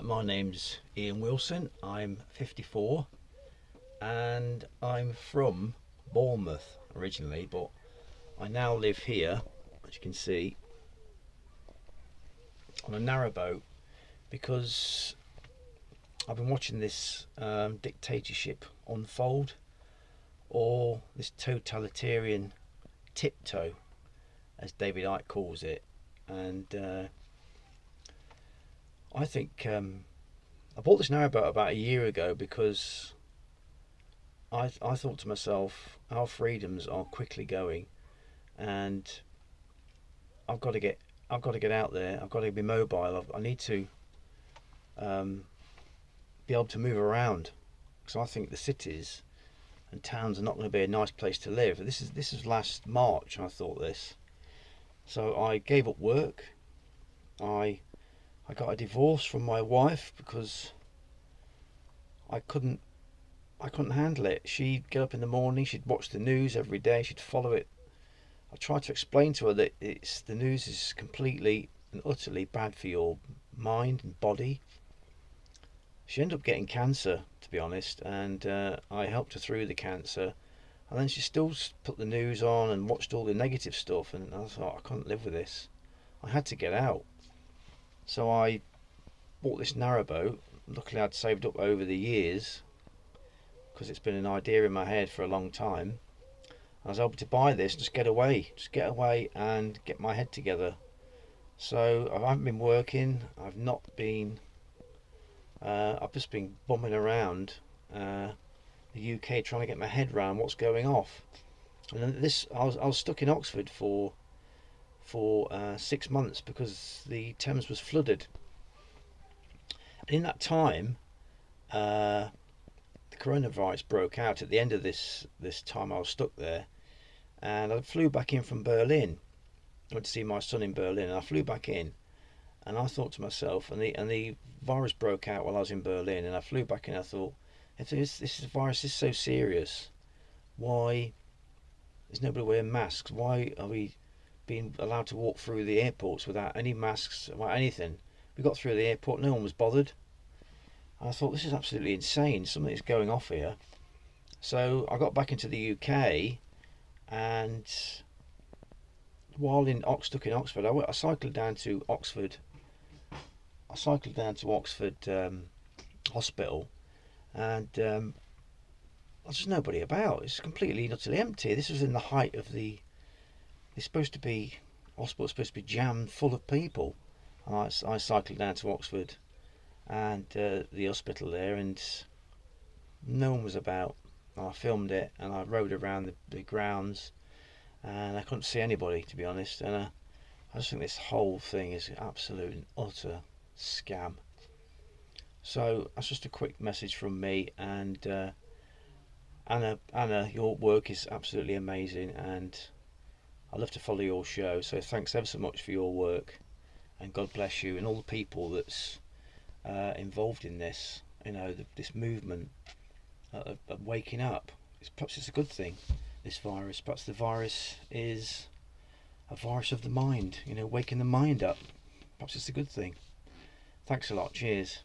Uh, my name's Ian Wilson. I'm 54 and I'm from Bournemouth originally, but I now live here, as you can see, on a narrowboat because I've been watching this um, dictatorship unfold or this totalitarian tiptoe as David Icke calls it and uh, I think um, I bought this narrowboat about a year ago because I, I thought to myself our freedoms are quickly going and I've got to get I've got to get out there. I've got to be mobile. I've, i need to um, be able to move around because I think the cities and towns are not going to be a nice place to live. This is this is last March I thought this. So I gave up work. I I got a divorce from my wife because I couldn't I couldn't handle it. She'd get up in the morning, she'd watch the news every day, she'd follow it. I tried to explain to her that it's the news is completely and utterly bad for your mind and body. She ended up getting cancer, to be honest, and uh, I helped her through the cancer. And then she still put the news on and watched all the negative stuff, and I thought I couldn't live with this. I had to get out. So I bought this narrowboat. Luckily, I'd saved up over the years because it's been an idea in my head for a long time. I was able to buy this, just get away, just get away and get my head together. So I haven't been working. I've not been. Uh, I've just been bumming around uh, the UK trying to get my head around what's going off. And then this, I was, I was stuck in Oxford for for uh, six months because the Thames was flooded. And in that time, uh, the coronavirus broke out at the end of this this time I was stuck there, and I flew back in from Berlin. I went to see my son in Berlin, and I flew back in, and I thought to myself, and the and the virus broke out while I was in Berlin, and I flew back in. I thought, if this this virus is so serious, why is nobody wearing masks? Why are we being allowed to walk through the airports without any masks, without anything? We got through the airport, no one was bothered. I thought this is absolutely insane. Something is going off here. So I got back into the UK, and while in Ox stuck in Oxford, I, went, I cycled down to Oxford. I cycled down to Oxford um, Hospital, and um, there's nobody about. It's completely utterly empty. This was in the height of the. It's supposed to be hospital's supposed to be jammed full of people. And I, I cycled down to Oxford and uh, the hospital there, and no one was about. I filmed it and I rode around the, the grounds, and I couldn't see anybody to be honest. And uh, I just think this whole thing is absolute and utter scam. So that's just a quick message from me, and uh, Anna, Anna, your work is absolutely amazing, and I love to follow your show. So thanks ever so much for your work, and God bless you and all the people that's uh, involved in this, you know, the, this movement of, of, waking up. It's, perhaps it's a good thing, this virus. Perhaps the virus is a virus of the mind, you know, waking the mind up. Perhaps it's a good thing. Thanks a lot. Cheers.